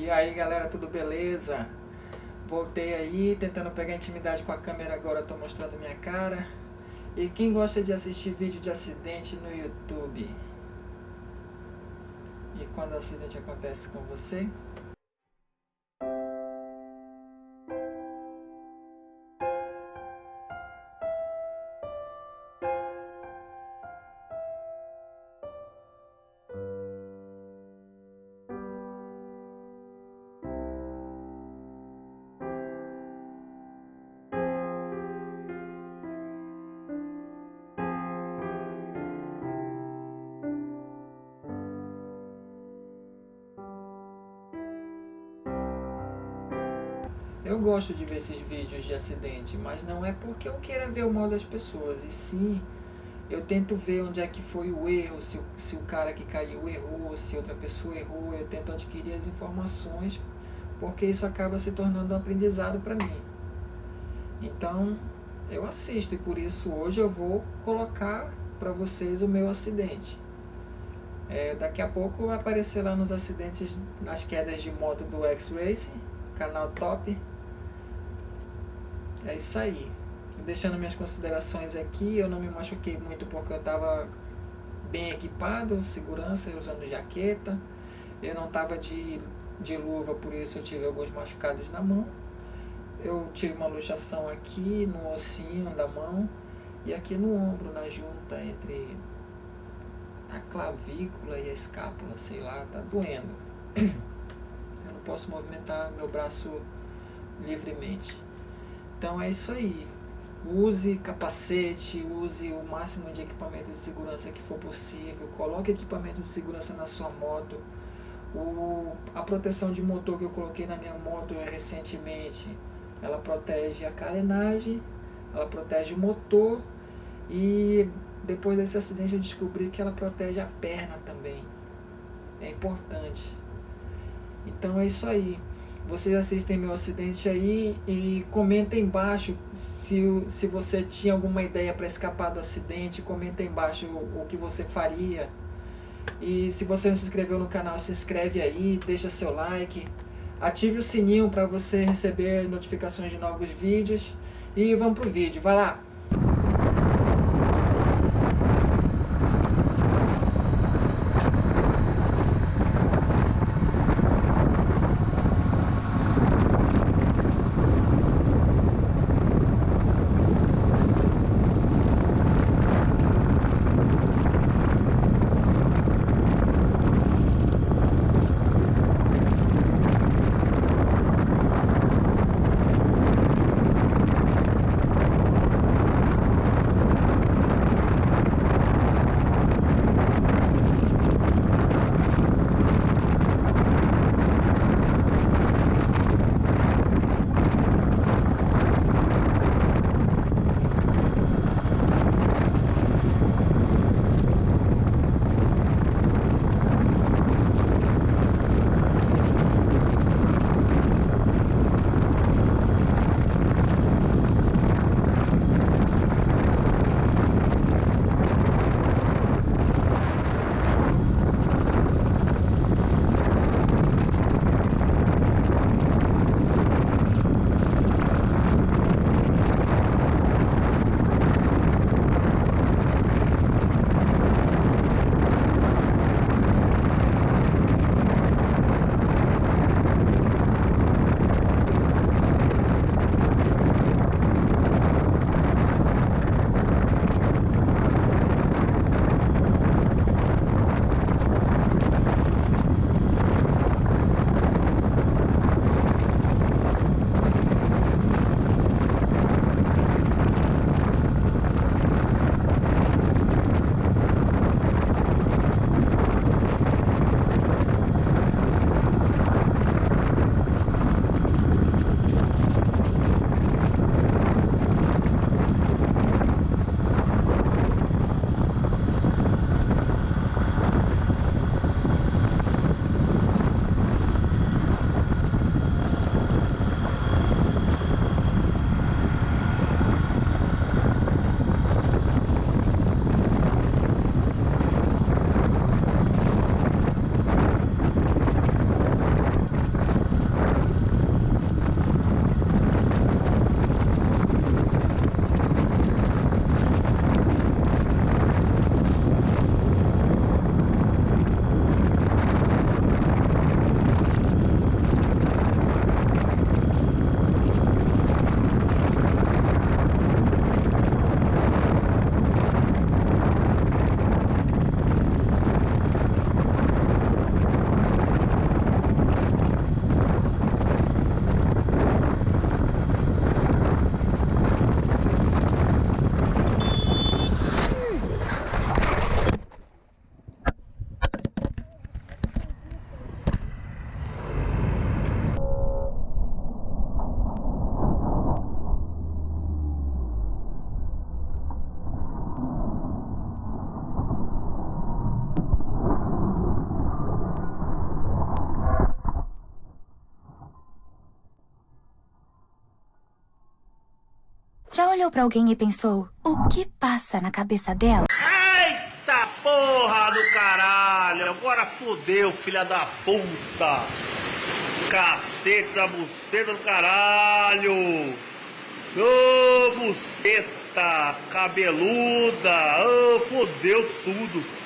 E aí galera, tudo beleza? Voltei aí, tentando pegar intimidade com a câmera agora, estou mostrando minha cara. E quem gosta de assistir vídeo de acidente no YouTube? E quando o acidente acontece com você? Eu gosto de ver esses vídeos de acidente, mas não é porque eu queira ver o mal das pessoas, e sim eu tento ver onde é que foi o erro, se, se o cara que caiu errou, se outra pessoa errou, eu tento adquirir as informações, porque isso acaba se tornando um aprendizado para mim. Então, eu assisto e por isso hoje eu vou colocar para vocês o meu acidente. É, daqui a pouco vai aparecer lá nos acidentes, nas quedas de moto do X-Racing, canal top. É isso aí. Deixando minhas considerações aqui, eu não me machuquei muito porque eu estava bem equipado, segurança, usando jaqueta. Eu não estava de, de luva, por isso eu tive alguns machucados na mão. Eu tive uma luxação aqui no ossinho da mão e aqui no ombro, na junta entre a clavícula e a escápula, sei lá, tá doendo. Posso movimentar meu braço livremente. Então é isso aí. Use capacete, use o máximo de equipamento de segurança que for possível. Coloque equipamento de segurança na sua moto. O, a proteção de motor que eu coloquei na minha moto recentemente, ela protege a carenagem, ela protege o motor e depois desse acidente eu descobri que ela protege a perna também. É importante. Então é isso aí vocês assistem meu acidente aí e comentem embaixo se, se você tinha alguma ideia para escapar do acidente, comenta embaixo o, o, que você faria. E se você não se inscreveu no canal, se inscreve aí, deixa seu like, ative o sininho para você receber notificações de novos vídeos. E vamos pro vídeo, vai lá! Olhou pra alguém e pensou: o que passa na cabeça dela? Eita porra do caralho! Agora fodeu, filha da puta! Cacete da buceta do caralho! Ô buceta cabeluda! Ô fodeu tudo!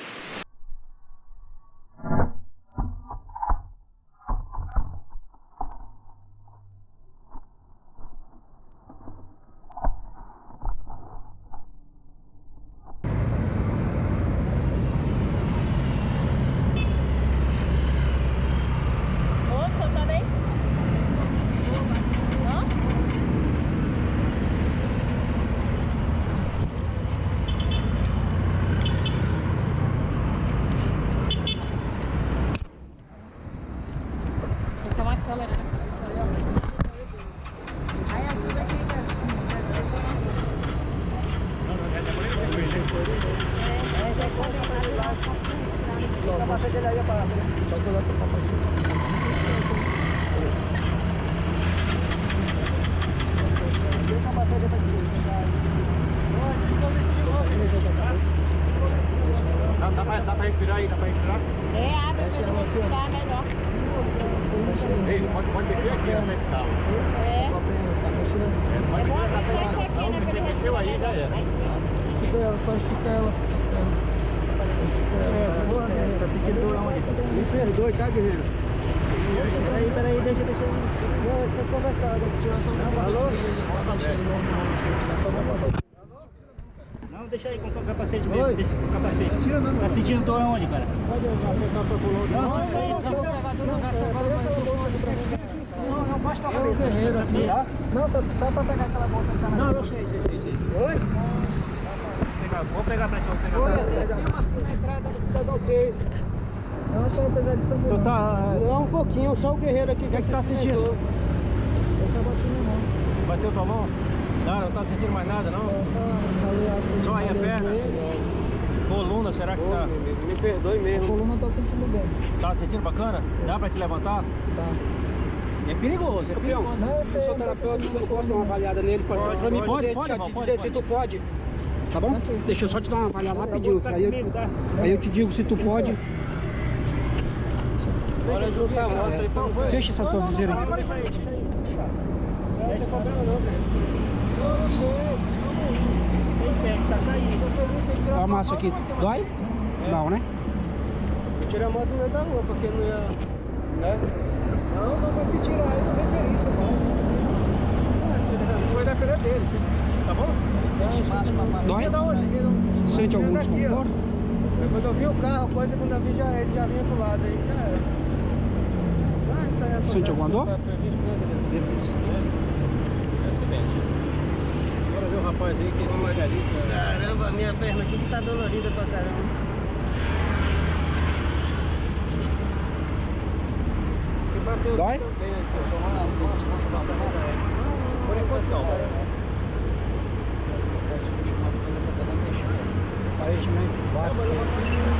Moça, tá bem? Hã? Você tem uma câmera, né? Dá, dá, pra, dá pra respirar aí, dá respirar? É, abre pra gente melhor. Ei, pode, pode mexer aqui, né? tá. É. Pode É bom mexer, né? Pra mexeu aí, já respirar. era. Só estica ela. Tá sentindo dor onde? Me perdoe, tá, guerreiro? Peraí, peraí, deixa, deixa. Não, tirar só um Alô? Não, deixa aí com o capacete mesmo, deixa com o capacete. Tá sentindo dor aonde, cara? Não, Não, não, não, não, não, eu Não, não. Não, só, só pra pegar aquela bolsa que tá na Não, eu sei, sei. sei. Oi? Vou pegar, vou pegar pra ti, vou pegar pra aqui em cima, aqui na entrada do Cidadão 6. Não, só apesar de São Tu tá... Não, um pouquinho, só o guerreiro aqui que, que tá sentindo? Essa bateu na mão. Bateu tua mão? Não, não tá sentindo mais nada, não? Só, ali, acho que Só aí a perna? Coluna, será que tá... Me perdoe A mesmo. A coluna tá sentindo bem. Tá sentindo bacana? Dá pra te levantar? Tá. É perigoso, é perigoso. Não, eu sei, Eu sou não terapeuta, eu posso dar uma avaliada nele pra, Pode, pra mim pode, poder pode, te, irmão, te pode, dizer se pode. tu pode. Tá bom? Deixa eu só te dar uma avaliada rapidinho. Tá Aí eu, comigo, tá? aí eu te digo se tu pode. Bora juntar a moto aí pra não Fecha essa tua viseira aí. Olha a massa aqui. Dói? Não, né? Tirar a moto no meio da rua, porque não ia. Né? Não, não vai se tirar aí da referência, não. Isso vai depender dele, tá bom? Dói? Sente algum desconforto? É Quando eu vi o carro, coisa quando eu vi já, ele já vinha do lado aí, já era. Ah, isso aí acontece, Sente alguma dor? Tá previsto, né? Beleza. Acidente. Bora ver o rapaz aí que é especialista. Caramba, minha perna aqui que tá dolorida pra caramba. Dói? Por enquanto não. Aparentemente, bate.